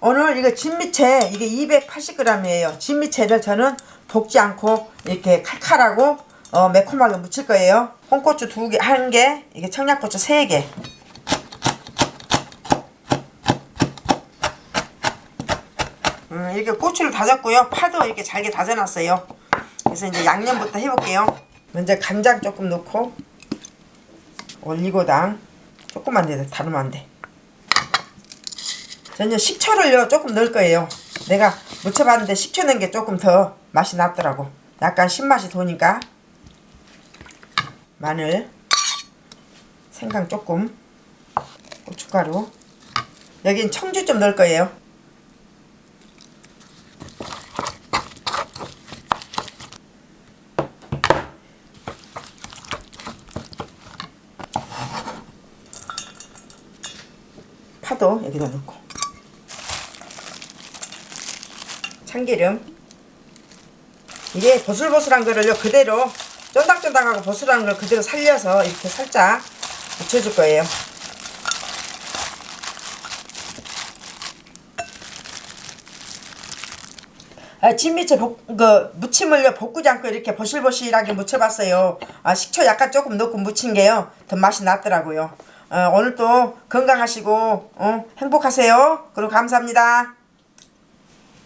오늘 이거 진미채 이게 280g이에요. 진미채를 저는 볶지 않고 이렇게 칼칼하고 어, 매콤하게 무칠 거예요. 홍고추 두 개, 한 개, 이게 청양고추 세 개. 음, 이렇게 고추를 다졌고요. 파도 이렇게 잘게 다져놨어요. 그래서 이제 양념부터 해볼게요. 먼저 간장 조금 넣고 올리고당 조금만 돼, 다르면 안 돼. 저는 식초를요 조금 넣을 거예요. 내가 무쳐봤는데 식초 넣은 게 조금 더 맛이 낫더라고. 약간 신맛이 도니까 마늘, 생강 조금, 고춧가루. 여긴 청주 좀 넣을 거예요. 파도 여기다 넣고 참기름 이게 보슬보슬한 거를요 그대로 쫀득쫀득하고 보슬한 걸 그대로 살려서 이렇게 살짝 묻혀줄 거예요 아, 진미채 볶, 그, 무침을요, 볶지 않고 이렇게 보실보실하게 무쳐봤어요. 아, 식초 약간 조금 넣고 무친 게요, 더 맛이 났더라고요. 어, 오늘도 건강하시고, 어, 행복하세요. 그리고 감사합니다.